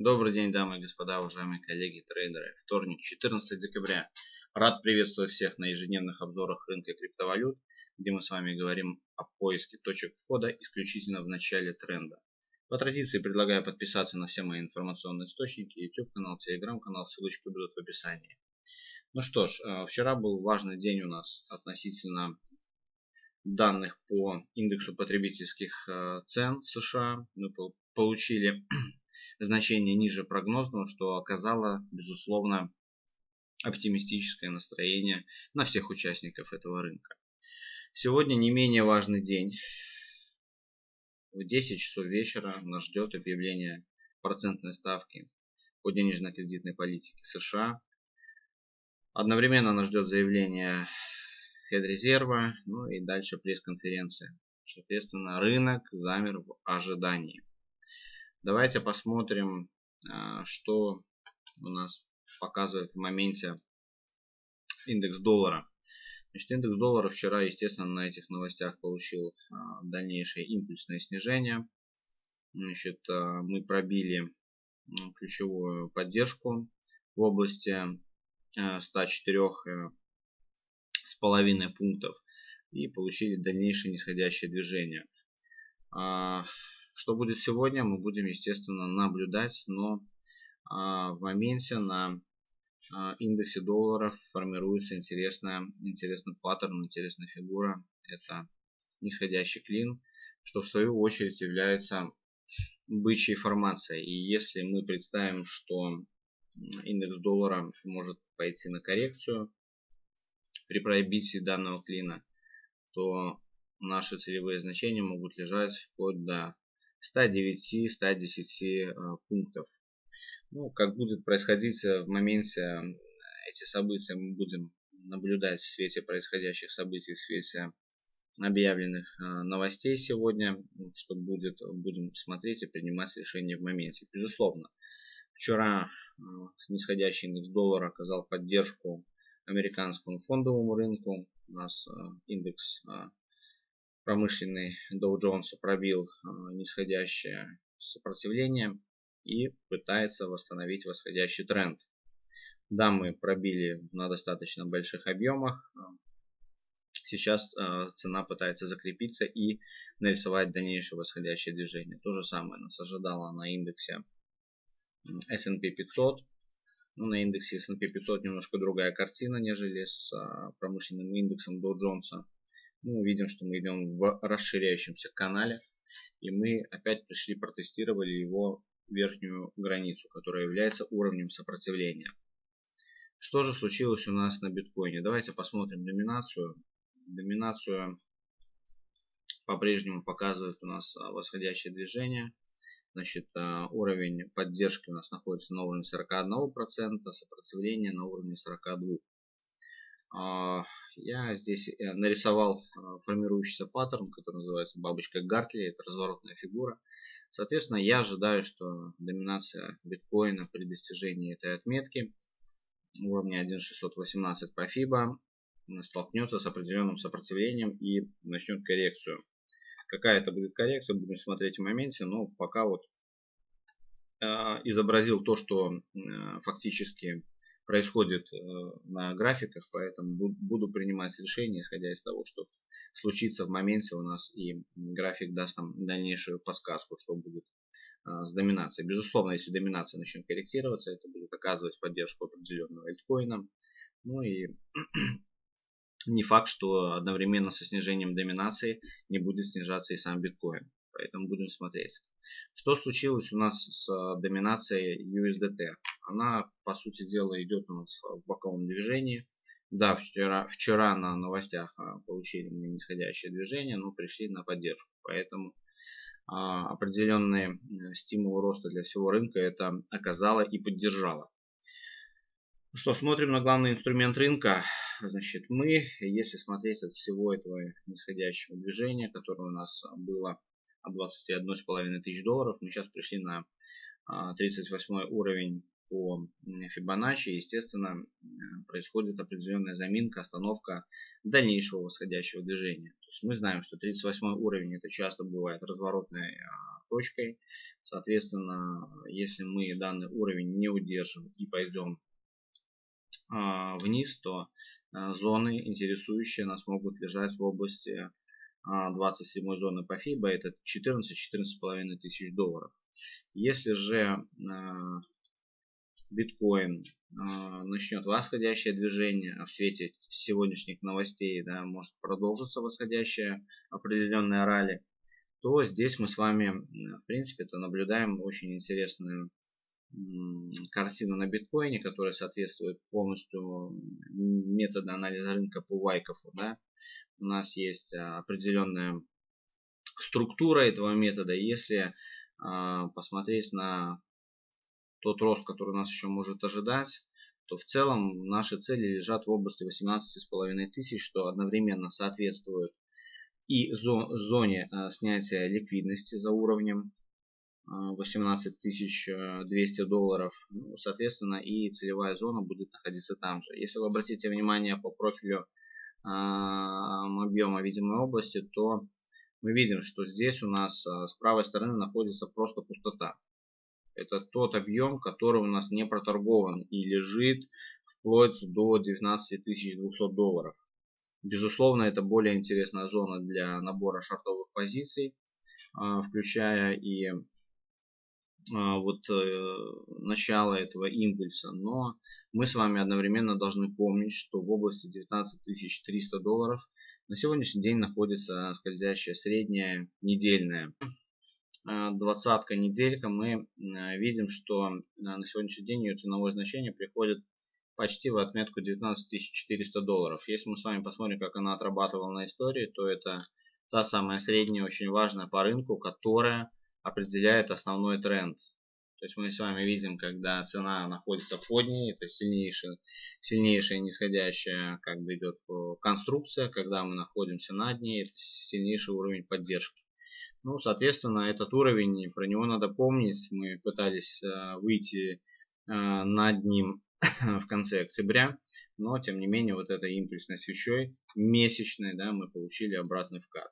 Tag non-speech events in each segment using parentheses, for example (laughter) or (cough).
Добрый день, дамы и господа, уважаемые коллеги, трейдеры. Вторник, 14 декабря. Рад приветствовать всех на ежедневных обзорах рынка криптовалют, где мы с вами говорим о поиске точек входа исключительно в начале тренда. По традиции предлагаю подписаться на все мои информационные источники, YouTube канал, Telegram канал, ссылочки будут в описании. Ну что ж, э, вчера был важный день у нас относительно данных по индексу потребительских э, цен США. Мы получили значение ниже прогнозного, что оказало, безусловно, оптимистическое настроение на всех участников этого рынка. Сегодня не менее важный день. В 10 часов вечера нас ждет объявление процентной ставки по денежно-кредитной политике США. Одновременно нас ждет заявление Федрезерва, ну и дальше пресс-конференция. Соответственно, рынок замер в ожидании. Давайте посмотрим, а, что у нас показывает в моменте индекс доллара. Значит, индекс доллара вчера, естественно, на этих новостях получил а, дальнейшее импульсное снижение. Значит, а, мы пробили ключевую поддержку в области 104 э, с половиной пунктов и получили дальнейшее нисходящее движение. Что будет сегодня, мы будем, естественно, наблюдать, но а, в моменте на а, индексе долларов формируется интересная, интересный паттерн, интересная фигура. Это нисходящий клин, что в свою очередь является бычьей формацией. И если мы представим, что индекс доллара может пойти на коррекцию при пробитии данного клина, то наши целевые значения могут лежать вплоть до 109-110 а, пунктов. Ну, как будет происходить э, в моменте эти события, мы будем наблюдать в свете происходящих событий, в свете объявленных а, новостей сегодня, что будет, будем смотреть и принимать решения в моменте. Безусловно, вчера нисходящий индекс доллара оказал поддержку американскому фондовому рынку. У нас индекс промышленный Dow Jones пробил а, нисходящее сопротивление и пытается восстановить восходящий тренд. Да, мы пробили на достаточно больших объемах. Сейчас а, цена пытается закрепиться и нарисовать дальнейшее восходящее движение. То же самое нас ожидало на индексе S&P 500. Ну, на индексе S&P 500 немножко другая картина, нежели с а, промышленным индексом Dow Jones мы увидим, что мы идем в расширяющемся канале. И мы опять пришли, протестировали его верхнюю границу, которая является уровнем сопротивления. Что же случилось у нас на биткоине? Давайте посмотрим доминацию. Доминацию по-прежнему показывает у нас а, восходящее движение. Значит, а, уровень поддержки у нас находится на уровне 41%, сопротивление на уровне 42%. Я здесь э, нарисовал э, формирующийся паттерн, который называется бабочка Гартли. Это разворотная фигура. Соответственно, я ожидаю, что доминация биткоина при достижении этой отметки уровня 1.618 по FIBA столкнется с определенным сопротивлением и начнет коррекцию. Какая это будет коррекция, будем смотреть в моменте, но пока вот э, изобразил то, что фактически происходит э, на графиках, поэтому буду принимать решение, исходя из того, что случится в моменте у нас, и график даст нам дальнейшую подсказку, что будет э, с доминацией. Безусловно, если доминация начнет корректироваться, это будет оказывать поддержку определенного альткоина. Ну и (clears throat) не факт, что одновременно со снижением доминации не будет снижаться и сам биткоин. Поэтому будем смотреть. Что случилось у нас с доминацией USDT? Она, по сути дела, идет у нас в боковом движении. Да, вчера, вчера на новостях а, получили нисходящее движение, но пришли на поддержку. Поэтому а, определенные э, стимулы роста для всего рынка это оказало и поддержало. Что, смотрим на главный инструмент рынка. Значит, мы, если смотреть от всего этого нисходящего движения, которое у нас было 21,5 тысяч долларов, мы сейчас пришли на 38 а, уровень по Fibonacci, естественно, происходит определенная заминка, остановка дальнейшего восходящего движения. То есть мы знаем, что 38 уровень это часто бывает разворотной а, точкой. Соответственно, если мы данный уровень не удержим и пойдем а, вниз, то а, зоны, интересующие нас, могут лежать в области 27 зоны по FIBA, это 14-14,5 тысяч долларов. Если же биткоин начнет восходящее движение, а в свете сегодняшних новостей да, может продолжиться восходящее определенное ралли, то здесь мы с вами, в принципе-то, наблюдаем очень интересную картину на биткоине, которая соответствует полностью методу анализа рынка по Вайкофу. Да? У нас есть а, определенная структура этого метода. Если а, посмотреть на тот рост, который нас еще может ожидать, то в целом наши цели лежат в области 18,5 тысяч, что одновременно соответствует и зоне э, снятия ликвидности за уровнем 18 э, 200 долларов. Ну, соответственно, и целевая зона будет находиться там же. Если вы обратите внимание по профилю объема видимой области, то мы видим, что здесь у нас э, с правой стороны находится просто пустота. Это тот объем, который у нас не проторгован и лежит вплоть до 19 200 долларов. Безусловно, это более интересная зона для набора шартовых позиций, а, включая и вот э, начало этого импульса. Но мы с вами одновременно должны помнить, что в области 19 300 долларов на сегодняшний день находится скользящая средняя недельная. А, двадцатка неделька мы видим, что на сегодняшний день ее ценовое значение приходит почти в отметку 19 400 долларов. Если мы с вами посмотрим, как она отрабатывала на истории, то это та самая средняя, очень важная по рынку, которая определяет основной тренд. То есть мы с вами видим, когда цена находится под ней, это сильнейшая, сильнейшая нисходящая как бы идет конструкция, когда мы находимся над ней, это сильнейший уровень поддержки. Ну, соответственно, этот уровень, про него надо помнить. Мы пытались э, выйти э, над ним (coughs) в конце октября, но тем не менее вот этой импульсной свечой месячной да, мы получили обратный вкат.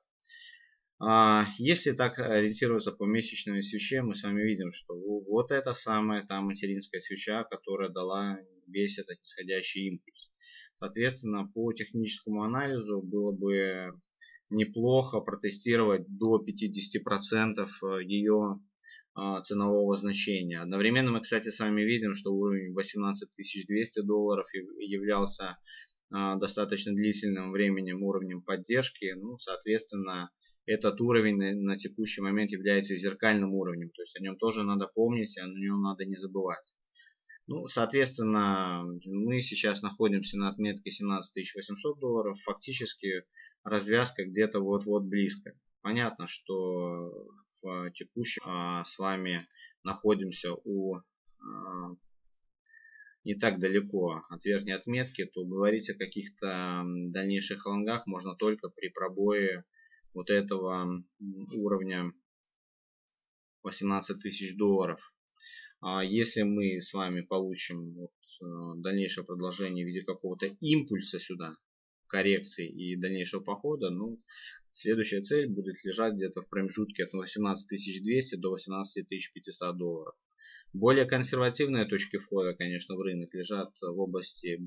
А, если так ориентироваться по месячной свече, мы с вами видим, что вот это самая та материнская свеча, которая дала весь этот нисходящий импульс. Соответственно, по техническому анализу было бы неплохо протестировать до 50% ее а, ценового значения. Одновременно мы, кстати, с вами видим, что уровень 18 200 долларов являлся достаточно длительным временем уровнем поддержки. Ну, соответственно, этот уровень на, текущий момент является зеркальным уровнем. То есть о нем тоже надо помнить, о нем надо не забывать. Ну, соответственно, мы сейчас находимся на отметке 17 800 долларов. Фактически развязка где-то вот-вот близко. Понятно, что в текущем а, с вами находимся у а, не так далеко от верхней отметки, то говорить о каких-то дальнейших лонгах можно только при пробое вот этого уровня 18 тысяч долларов. А если мы с вами получим вот, э, дальнейшее продолжение в виде какого-то импульса сюда, коррекции и дальнейшего похода, ну, следующая цель будет лежать где-то в промежутке от 18200 до 18500 долларов. Более консервативные точки входа, конечно, в рынок лежат в области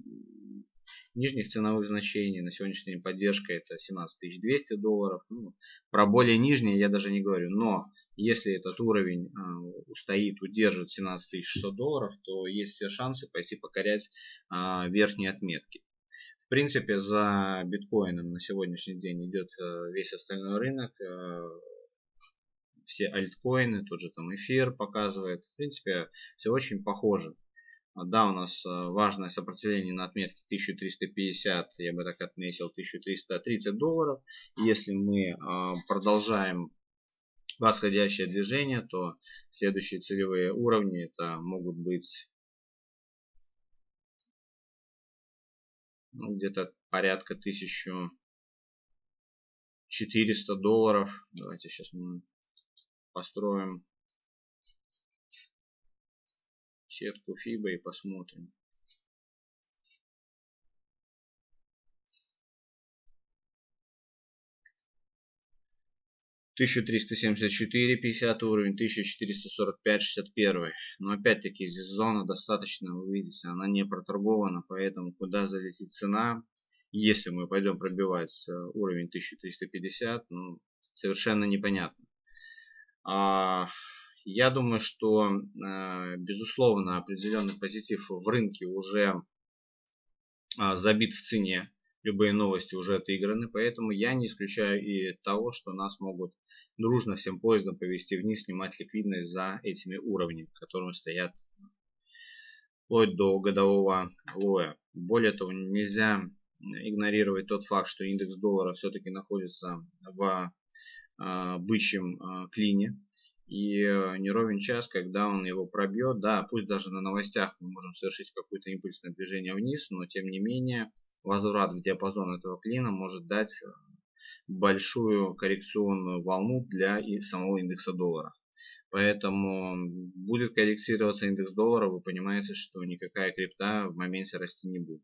нижних ценовых значений. На сегодняшний день поддержка это 17200 долларов. Ну, про более нижние я даже не говорю. Но если этот уровень э, устоит, удержит 17600 долларов, то есть все шансы пойти покорять э, верхние отметки. В принципе, за биткоином на сегодняшний день идет э, весь остальной рынок. Э, все альткоины, тот же там эфир показывает. В принципе, все очень похоже. Да, у нас э, важное сопротивление на отметке 1350, я бы так отметил, 1330 долларов. Если мы э, продолжаем восходящее движение, то следующие целевые уровни это могут быть ну, где-то порядка 1400 долларов. Давайте сейчас мы построим сетку FIBA и посмотрим. 1374, 50 уровень, 1445, 61. Но опять-таки здесь зона достаточно, вы видите, она не проторгована, поэтому куда залетит цена, если мы пойдем пробивать э, уровень 1350, ну, совершенно непонятно. А, я думаю, что, э, безусловно, определенный позитив в рынке уже а, забит в цене любые новости уже отыграны, поэтому я не исключаю и того, что нас могут дружно всем поездом повести вниз, снимать ликвидность за этими уровнями, которые стоят вплоть до годового лоя. Более того, нельзя игнорировать тот факт, что индекс доллара все-таки находится в бычьем э, клине. И э, не ровен час, когда он его пробьет, да, пусть даже на новостях мы можем совершить какое-то импульсное движение вниз, но тем не менее возврат в диапазон этого клина может дать э, большую коррекционную волну для самого индекса доллара. Поэтому будет корректироваться индекс доллара, вы понимаете, что никакая крипта в моменте расти не будет.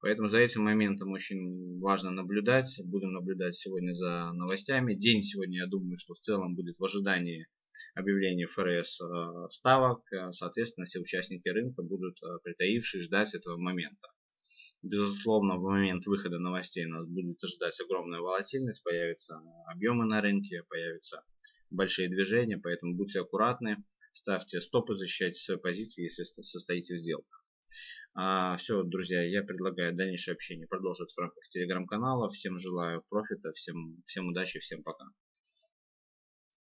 Поэтому за этим моментом очень важно наблюдать. Будем наблюдать сегодня за новостями. День сегодня, я думаю, что в целом будет в ожидании объявления ФРС э, ставок. Соответственно, все участники рынка будут э, притаившись ждать этого момента. Безусловно, в момент выхода новостей нас будет ожидать огромная волатильность, появятся объемы на рынке, появятся большие движения, поэтому будьте аккуратны, ставьте стопы, защищайте свои позиции, если состоите в сделках. А, все, друзья, я предлагаю дальнейшее общение продолжить в рамках телеграм-канала. Всем желаю профита, всем, всем удачи, всем пока.